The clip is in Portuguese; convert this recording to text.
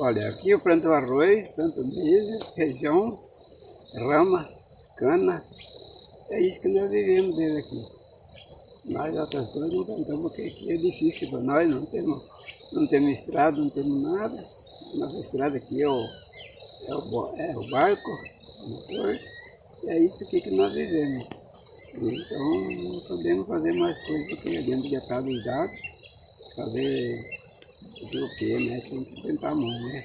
Olha, aqui eu planto arroz, planto milho, feijão, rama, cana. É isso que nós vivemos dele aqui. Nós outras coisas não plantamos porque aqui é difícil para nós, não temos, não temos estrada, não temos nada. Nossa estrada aqui é o, é o, é o barco, o motor. E é isso aqui que nós vivemos. Então não podemos fazer mais coisas porque é dentro de atrás dos dados, fazer o que, né? Tem que tentar mão, né?